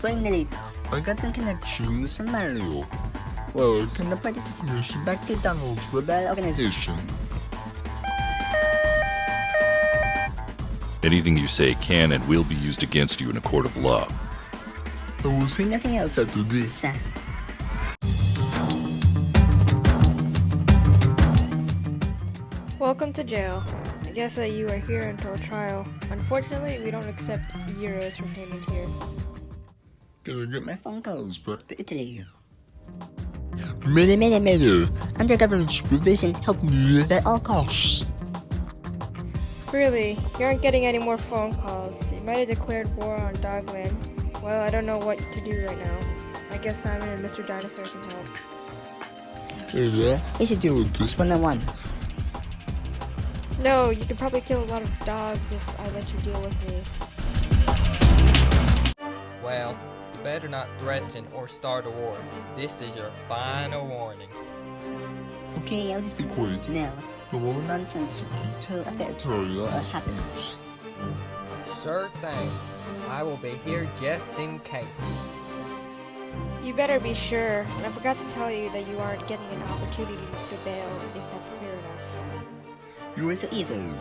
Finally, I got some connections from Mario. Well, can I this information back to Donald's rebel organization? Anything you say can and will be used against you in a court of law. I will say nothing else after this. Welcome to jail. I guess that you are here until trial. Unfortunately, we don't accept euros for payment here. Gonna get my phone calls brought to Italy. Many, many, many. Under government supervision, helping you at all costs. Really, you aren't getting any more phone calls. You might have declared war on Dogland. Well, I don't know what to do right now. I guess Simon and Mr. Dinosaur can help. Yeah, I should do Goose 101. No, you could probably kill a lot of dogs if I let you deal with me. Well, you better not threaten or start a war. This is your final warning. Okay, I'll just be quiet now. No more nonsense until a fair trial happens. Sure thing. I will be here just in case. You better be sure, and I forgot to tell you that you aren't getting an opportunity to bail if that's clear enough. So evil.